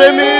Jeremy.